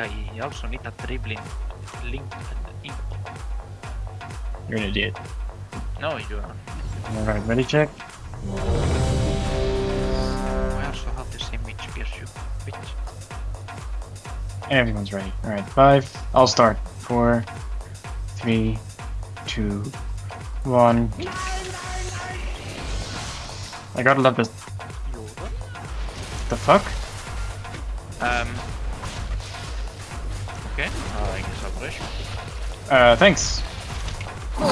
I also need a dribbling link and. You're an idiot. No, you are. Alright, ready check? I also have the same HP as you, bitch. Everyone's ready. Alright, five. I'll start. Four, three, two, one. I gotta love this. The fuck? Um. Okay, uh, I guess I'll. Uh, thanks. Four,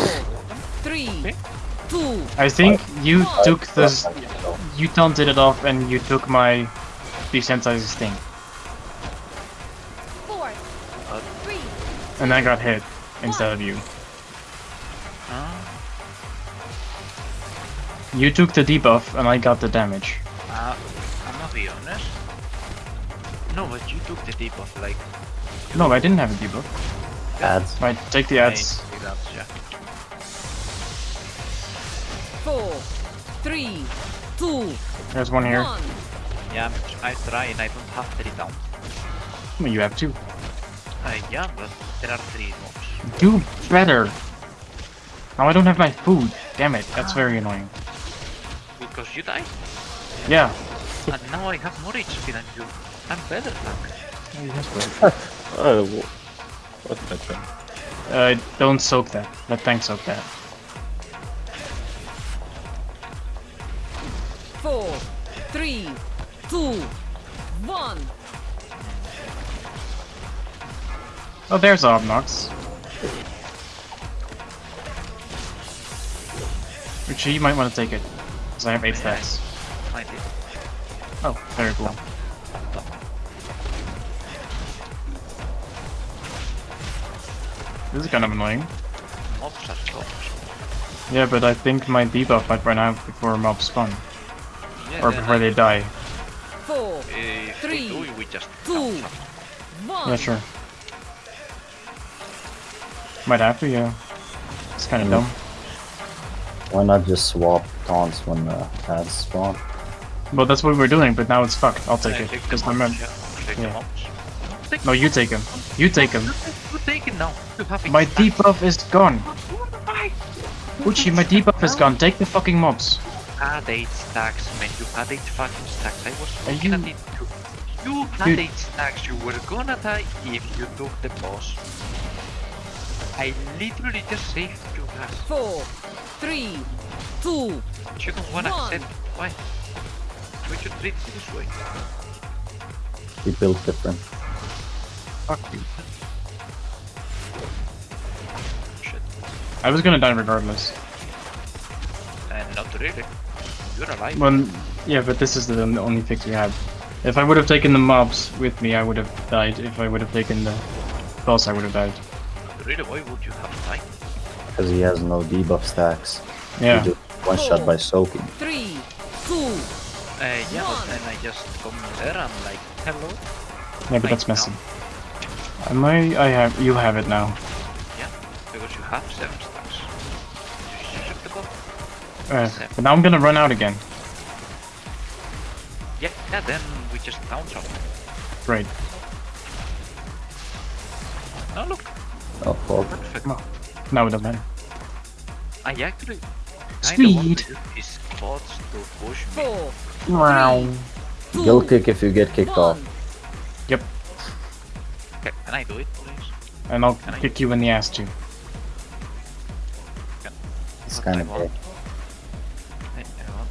three, Okay. two, I think you took this. You taunted it off and you took my desensitizing thing. four, Uh, three, And I got hit instead of you. uh, You took the debuff and I got the damage. uh, I'm gonna be honest. No, but you took the debuff, like. No, I didn't have a debuff. Ads. Right, take the ads. Hey, that's, yeah. four, three, two, There's one here. one. Yeah, I try and I don't have three down. Well, you have two. Uh, yeah, but there are three mobs. Do better. Now I don't have my food. Damn it, that's very annoying. Because you died. Yeah. and now I have more HP than you. I'm better than Oh, wh- what's that thing? Uh, don't soak that. Let Tank soak that. Four, three, two, one. Oh, there's Obnox. Richie, you might want to take it. Because I have 8 stacks. Find it. Oh, very cool. This is kind of annoying. Mobs are so Yeah, but I think my debuff might run out before mobs spawn. Yeah, Or before I- they die. Four, If they Three, do, we just two, one. Yeah, sure. Might have to, yeah. It's kind of mm. dumb. Why not just swap taunts when the ads spawn? Well, that's what we were doing, but now it's fucked. I'll take Yeah, it. Because I'm yeah. Take the yeah. mobs. Take No, you take him. You take him. You take it now. You have it My back. debuff is gone. Why? Uchi, my debuff is gone. Take the fucking mobs. Had eight stacks, man. You had eight fucking stacks. I was Are looking you- at it too. You had Dude. eight stacks. You were gonna die if you took the boss. I literally just saved you guys. Four, three, two, You don't wanna One. accept. Why? We should treat it this way. We built different. Fuck you. Shit. I was gonna die regardless. And not really. You're alive. Well, yeah, but this is the only fix we had. If I would have taken the mobs with me, I would have died. If I would have taken the boss, I would have died. Really, why would you have died? Because he has no debuff stacks. Yeah. He just one shot by soaking. three, two, Uh, yeah, but One. then I just come there and like, hello? Yeah, but Like that's messy. now? Am I? I have. You have it now. Yeah, because you have seven stacks. You should. Uh, but now I'm gonna run out again. Yeah, yeah, then we just bounce on them. Right. Oh, look, Oh fuck. perfect. No. Now it doesn't matter. I actually kinda Speed. want to his bots to push me. four, Wow. two, Guild kick if you get kicked off. Yep. Okay, can I do it, please? And I'll Can I- kick you in the ass too. It's kind of want. gay. Hey, I want-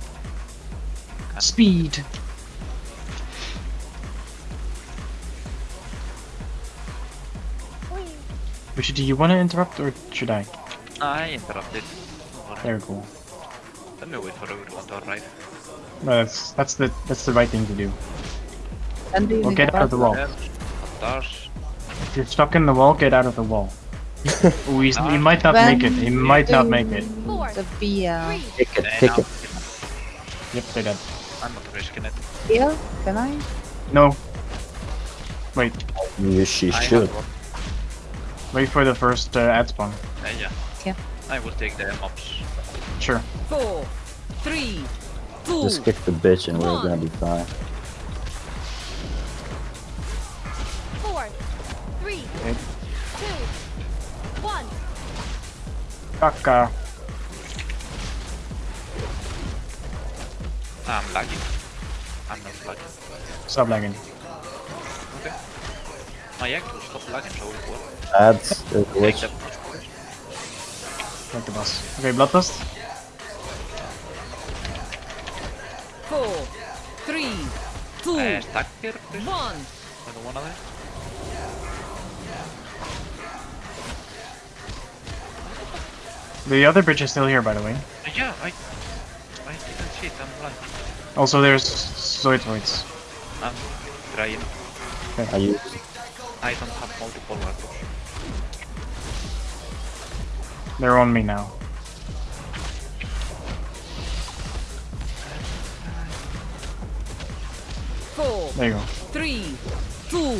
Can- Speed. Which do you want to interrupt or should I? I interrupted. Don't worry. Very cool. Let me wait for everyone to arrive. No, that's that's the that's the right thing to do. And do you Well, need get out of the wall. There, Stars. If you're stuck in the wall, get out of the wall. Ooh, he's, he might not make it. He might not make it. Four, The Bia. three, Kick it, kick no, it. Yep, they're dead. I'm not risking it. Bia? Can I? No. Wait, You she I should. wait for the first uh, ad spawn. Uh, yeah. Okay. I will take the mobs. Sure. four, three, two, Just kick the bitch and we're gonna be fine. Kaka. I'm lagging. I'm not lagging. Stop lagging. Okay. My actual stop lagging so it will Ads, uh, take that. Like the boss. Okay, Bloodlust. Four, three, two, Uh, one. The other bridge is still here, by the way. Uh, yeah, I I didn't see it. I'm blind. Also, there's Zoitroids. I'm trying. I use I don't have multiple weapons. They're on me now. Four, There you go. three, two,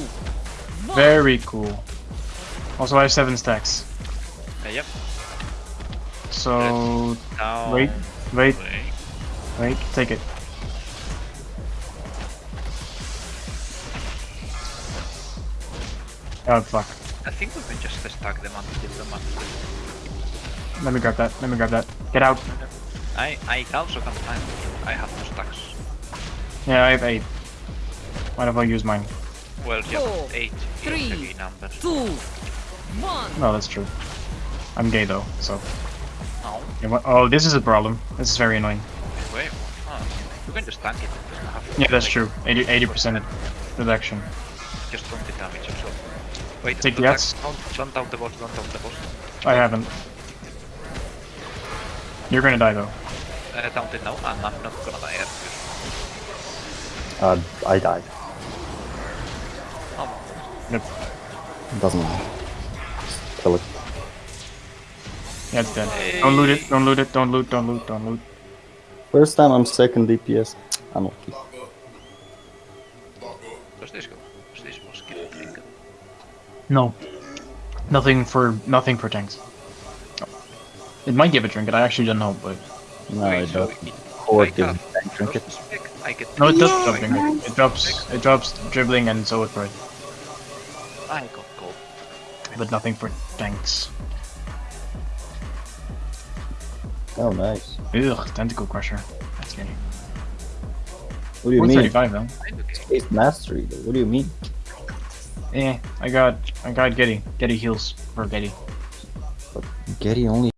one. Very cool. Also, I have seven stacks. Uh, yep. So wait, wait, Wait. wait. Take it. Oh fuck. I think we can just stack them until the monster. Let me grab that. Let me grab that. Get out. I I also can find. I have no stacks. Yeah, I have eight. Might as well use mine. Well, yeah, Four, eight three, is a key number. Two, one. No, that's true. I'm gay though, so. No, Yeah, what- Oh, this is a problem. This is very annoying. wait. Oh, you can just tank it. it have Yeah, that's like, true. 80 percent reduction. Just 20 damage or so. Wait, Take the don't ads. Don't, don't out the boss, don't out the boss. I haven't. You're gonna die though. Uh, don't it now, and I'm not gonna die yet. uh, I died. Oh, Yep. Doesn't matter. Just kill it. Yeah, it's dead. Don't loot it. Don't loot it. Don't loot. Don't loot. Don't loot. First time I'm second DPS. Unlucky. does this go? Does this boss drink? No. Nothing for nothing for tanks. It might give a trinket. I actually don't know, but No, Wait, it so doesn't. it- Horde I gives got- trinket. does this pick? I get no, it does Yeah, drop trinket. It drops. It drops dribbling and so it right, I got gold. but nothing for tanks. Oh, nice. Ugh, tentacle crusher. That's scary. What do you mean? 135 though. Space mastery. Though. What do you mean? Eh, I got I got Getty. Getty heals for Getty. Getty only